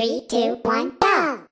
Three, two, one, go!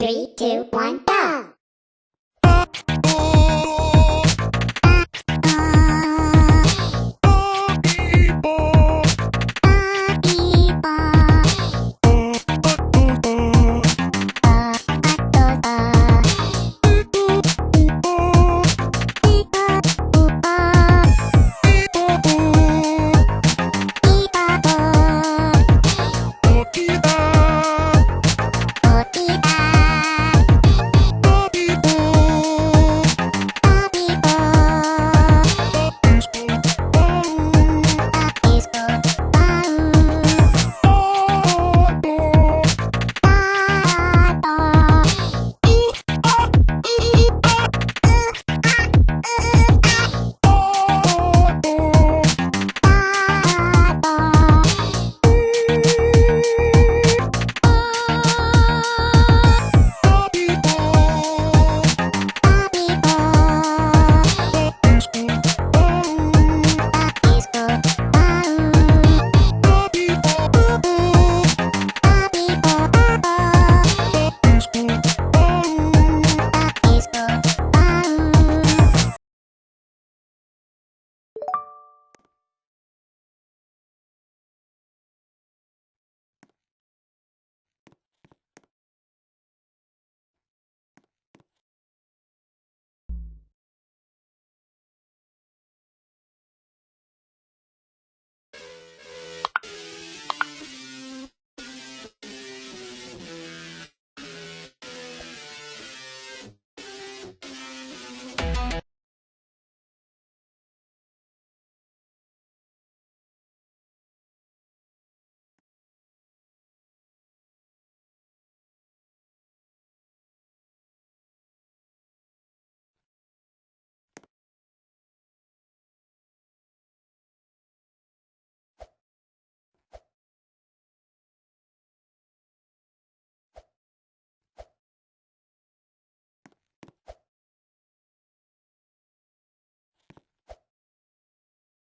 Three, two, one, go!